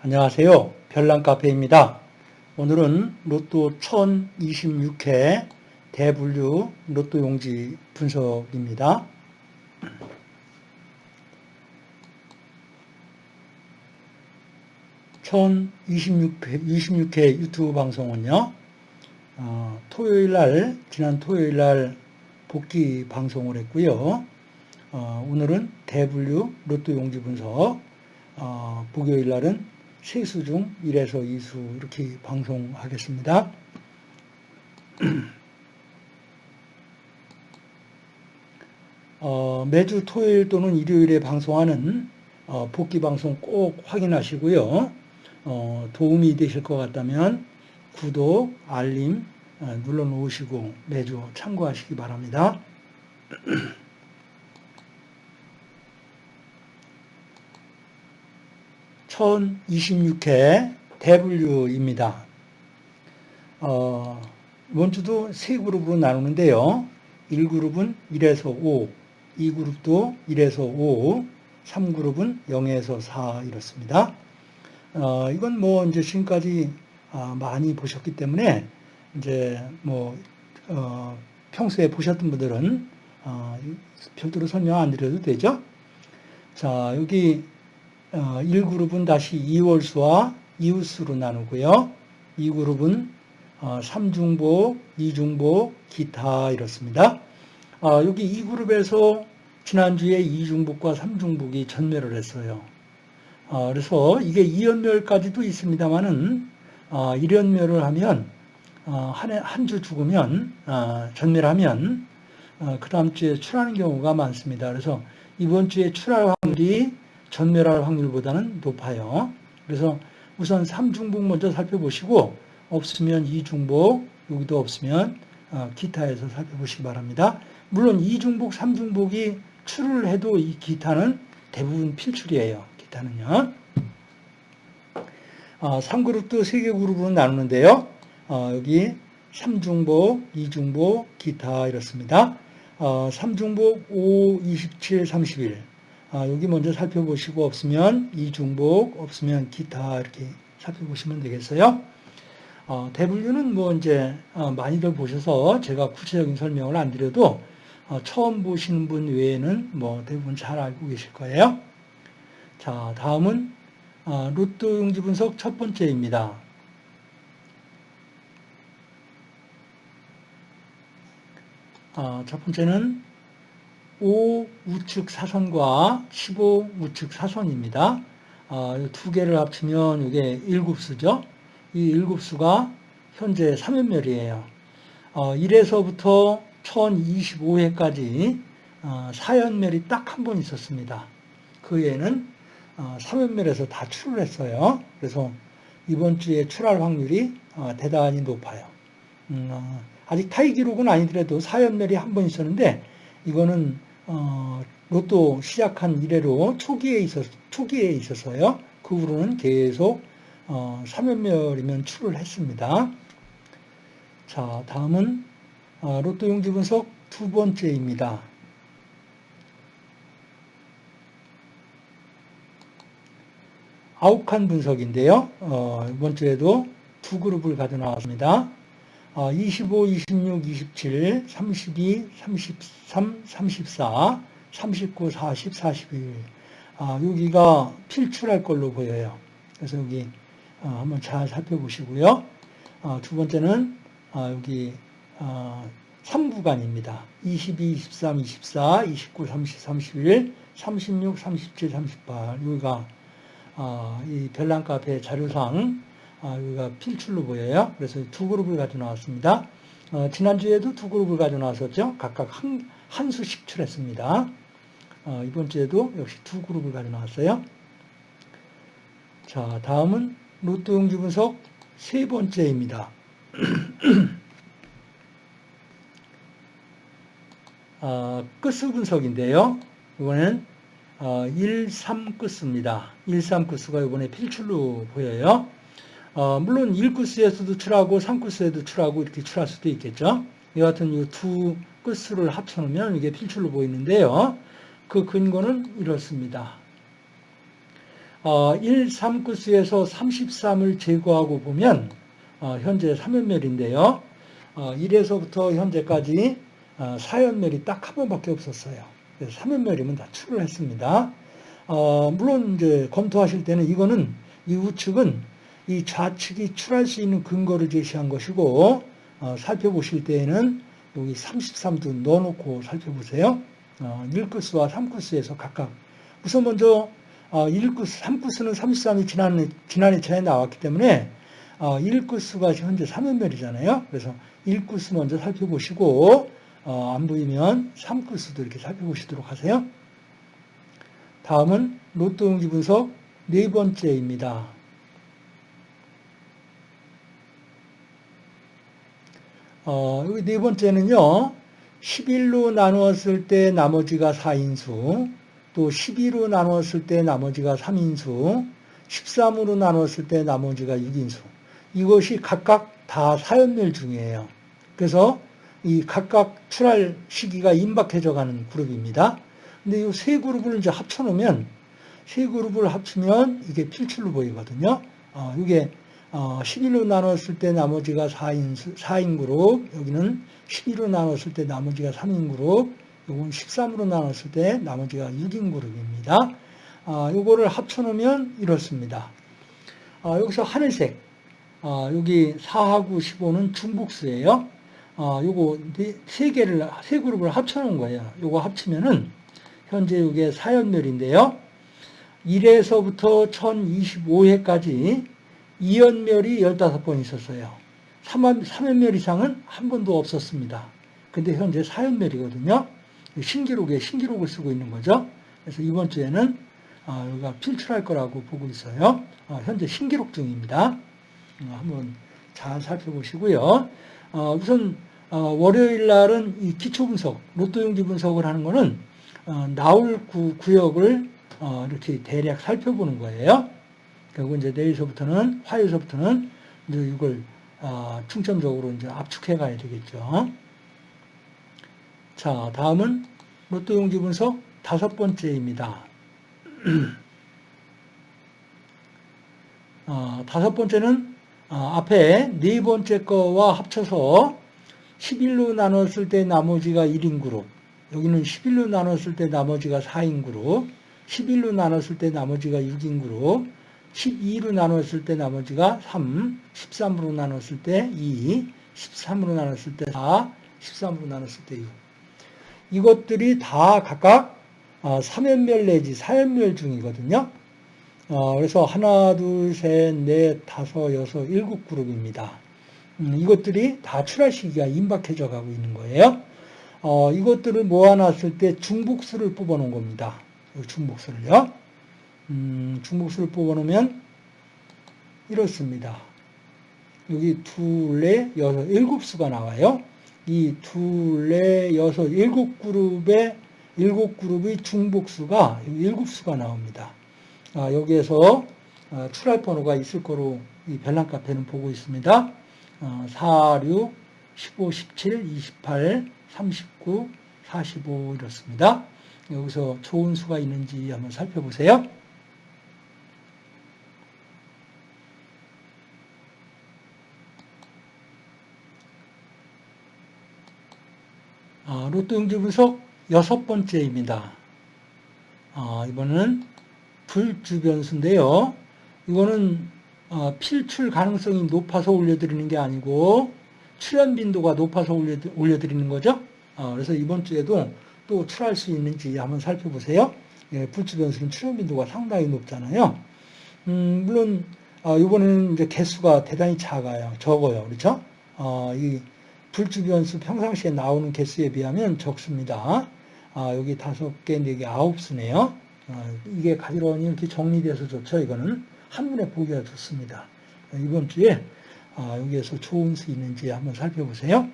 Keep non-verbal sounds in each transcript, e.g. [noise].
안녕하세요. 별난카페입니다. 오늘은 로또 1026회 대분류 로또 용지 분석입니다. 1026회 26회 유튜브 방송은요, 어, 토요일 날, 지난 토요일 날 복귀 방송을 했고요. 어, 오늘은 대분류 로또 용지 분석, 어, 목요일 날은 세수 중 1에서 2수 이렇게 방송하겠습니다. [clears throat] 어, 매주 토요일 또는 일요일에 방송하는 어, 복귀 방송 꼭 확인하시고요. 어, 도움이 되실 것 같다면 구독, 알림 어, 눌러 놓으시고 매주 참고하시기 바랍니다. [clears throat] 1026회 대분류입니다. 어, 이번 주도 세 그룹으로 나누는데요. 1그룹은 1에서 5, 2그룹도 1에서 5, 3그룹은 0에서 4 이렇습니다. 어, 이건 뭐 이제 지금까지 아, 많이 보셨기 때문에 이제 뭐 어, 평소에 보셨던 분들은 어, 별도로 설명 안 드려도 되죠. 자 여기 1그룹은 어, 다시 2월수와 이웃수로 나누고요. 2그룹은 3중복, 어, 2중복, 기타 이렇습니다. 어, 여기 2그룹에서 지난주에 2중복과 3중복이 전멸을 했어요. 그래서 이게 2연멸까지도 있습니다만은 1연멸을 하면 한 주 죽으면 전멸하면 그 다음 주에 출하는 경우가 많습니다. 그래서 이번 주에 출할 확률이 전멸할 확률보다는 높아요. 그래서 우선 3중복 먼저 살펴보시고 없으면 2중복, 여기도 없으면 어, 기타에서 살펴보시기 바랍니다. 물론 2중복, 3중복이 출을 해도 이 기타는 대부분 필출이에요. 기타는요. 3그룹도 어, 3개 그룹으로 나누는데요. 어, 여기 3중복, 2중복, 기타 이렇습니다. 3중복 5, 27, 31 아, 여기 먼저 살펴보시고 없으면 이중복, 없으면 기타 이렇게 살펴보시면 되겠어요. 어, 대분류는 뭐 이제 어, 많이들 보셔서 제가 구체적인 설명을 안 드려도 어, 처음 보시는 분 외에는 뭐 대부분 잘 알고 계실 거예요. 자, 다음은 어, 로또 용지 분석 첫 번째입니다. 어, 첫 번째는 5 우측 사선과 15 우측 사선입니다. 어, 두 개를 합치면 이게 1굽수죠. 이 1굽수가 현재 3연멸이에요. 어, 1에서부터 1025회까지 어, 4연멸이 딱 한 번 있었습니다. 그 애는 어, 3연멸에서 다 출을 했어요. 그래서 이번 주에 출할 확률이 어, 대단히 높아요. 음, 어, 아직 타이 기록은 아니더라도 4연멸이 한 번 있었는데 이거는 어, 로또 시작한 이래로 초기에 있었, 초기에 있어서요. 그 후로는 계속 어, 3연멸이면 출을 했습니다. 자, 다음은 어, 로또 용지 분석 두 번째입니다. 아욱한 분석인데요. 어, 이번 주에도 두 그룹을 가져 나왔습니다. 25, 26, 27, 32, 33, 34, 39, 40, 41. 아, 여기가 필출할 걸로 보여요. 그래서 여기 어, 한번 잘 살펴보시고요. 어, 두 번째는 어, 여기 3구간입니다. 22, 23, 24, 29, 30, 31, 36, 37, 38. 여기가 이 별난 카페 자료상 아, 여기가 필출로 보여요. 그래서 두 그룹을 가져 나왔습니다. 어, 지난주에도 두 그룹을 가져 나왔었죠. 각각 한, 한 수씩 출했습니다. 어, 이번 주에도 역시 두 그룹을 가져 나왔어요. 자, 다음은 로또 용지 분석 세 번째입니다. 어, [clears throat] 끝수 분석인데요. 이번엔 어, 1, 3 끝수입니다. 1, 3 끝수가 이번에 필출로 보여요. 어, 물론 1구스에서도 출하고 3구스에도 출하고 이렇게 출할 수도 있겠죠. 이 같은 이 두 끝수를 합쳐놓으면 이게 필출로 보이는데요. 그 근거는 이렇습니다. 어, 1, 3구수에서 33을 제거하고 보면 어, 현재 3연멸인데요. 어, 1에서부터 현재까지 어, 4연멸이 딱 한 번밖에 없었어요. 그래서 3연멸이면 다 출을 했습니다. 어, 물론 이제 검토하실 때는 이거는 이 우측은 이 좌측이 출할 수 있는 근거를 제시한 것이고 어, 살펴보실 때에는 여기 33도 넣어놓고 살펴보세요. 어, 1구수와 3구수에서 각각 우선 먼저 어, 1구수, 3구수는 33이 지난, 지난 회차에 나왔기 때문에 어, 1구수가 현재 3연멸이잖아요. 그래서 1구수 먼저 살펴보시고 어, 안 보이면 3구수도 이렇게 살펴보시도록 하세요. 다음은 로또 용지 분석 네 번째입니다. 어, 네 번째는요. 11로 나누었을 때 나머지가 4인수, 또 12로 나누었을 때 나머지가 3인수, 13으로 나누었을 때 나머지가 6인수. 이것이 각각 다 사연멸 중이에요. 그래서 이 각각 출할 시기가 임박해져 가는 그룹입니다. 근데 이 세 그룹을 이제 합쳐놓으면 세 그룹을 합치면 이게 필출로 보이거든요. 어, 이게 어, 11로 나눴을 때 나머지가 4인, 4인 그룹, 여기는 12로 나눴을 때 나머지가 3인 그룹, 요건 13으로 나눴을 때 나머지가 6인 그룹입니다. 아, 요거를 합쳐놓으면 이렇습니다. 아, 여기서 하늘색, 아, 여기 4하고 15는 중복수예요. 아, 요거 네, 세 개를, 세 그룹을 합쳐놓은 거예요. 요거 합치면은 현재 이게 4연멸인데요. 1에서부터 1025회까지 2연멸이 15번 있었어요. 3연멸 이상은 한 번도 없었습니다. 근데 현재 4연멸이거든요. 신기록에 신기록을 쓰고 있는 거죠. 그래서 이번 주에는 어, 여기가 필출할 거라고 보고 있어요. 어, 현재 신기록 중입니다. 어, 한번 잘 살펴보시고요. 우선 월요일 날은 이 기초 분석, 로또 용지 분석을 하는 거는 나올 구, 구역을 이렇게 대략 살펴보는 거예요. 그리고 이제 내일서부터는 화요일서부터는 이제 이걸 어, 중점적으로 이제 압축해 가야 되겠죠. 자, 다음은 로또 용지 분석 다섯 번째입니다. 어, [clears throat] 다섯 번째는 어, 앞에 네 번째 거와 합쳐서 11로 나눴을 때 나머지가 1인 그룹, 여기는 11로 나눴을 때 나머지가 4인 그룹, 11로 나눴을 때 나머지가 6인 그룹, 12로 나눴을 때 나머지가 3, 13으로 나눴을 때 2, 13으로 나눴을 때 4, 13으로 나눴을 때 6. 이것들이 다 각각 3연멸 어, 내지 4연멸 중이거든요. 어, 그래서 하나, 둘, 셋, 넷, 다섯, 여섯, 일곱 그룹입니다. 음, 이것들이 다 출할 시기가 임박해져 가고 있는 거예요. 어, 이것들을 모아놨을 때 중복수를 뽑아놓은 겁니다. 중복수를요. 음, 중복수를 뽑아놓으면 이렇습니다. 여기 둘, 넷, 여섯, 일곱 수가 나와요. 이 둘, 넷, 여섯, 일곱 그룹의 일곱 그룹의 중복수가 일곱 수가 나옵니다. 아, 여기에서 아, 출할 번호가 있을 거로 이 별난 카페는 보고 있습니다. 아, 4, 6, 15, 17, 28, 39, 45 이렇습니다. 여기서 좋은 수가 있는지 한번 살펴보세요. 로또 용지 분석 여섯 번째입니다. 아, 이번은 불주변수인데요. 이거는 어, 필출 가능성이 높아서 올려드리는 게 아니고 출현 빈도가 높아서 올려드 리는 거죠. 어, 그래서 이번 주에도 또 출할 수 있는지 한번 살펴보세요. 예, 불주변수는 출현 빈도가 상당히 높잖아요. 음, 물론 어, 이번에는 이제 개수가 대단히 작아요. 적어요. 그렇죠? 어, 이 불주변수 평상시에 나오는 개수에 비하면 적습니다. 아, 여기 다섯 개, 네 개, 아홉 수네요. 아, 이게 가지런히 이렇게 정리돼서 좋죠. 이거는 한눈에 보기가 좋습니다. 이번 주에 아, 여기에서 좋은 수 있는지 한번 살펴보세요.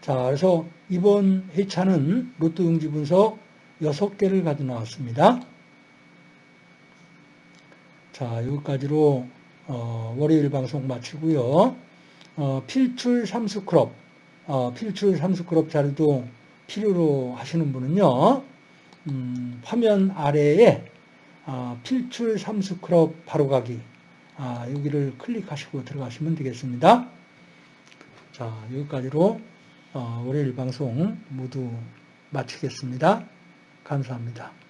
자, 그래서 이번 회차는 로또 용지 분석 6개를 가져 나왔습니다. 자, 여기까지로 어, 월요일 방송 마치고요. 어, 필출 삼수크롭, 어, 필출 삼수크롭 자료도 필요로 하시는 분은요, 음, 화면 아래에 아, 필출 삼수 클럽 바로가기 아, 여기를 클릭하시고 들어가시면 되겠습니다. 자 여기까지로 어, 월요일 방송 모두 마치겠습니다. 감사합니다.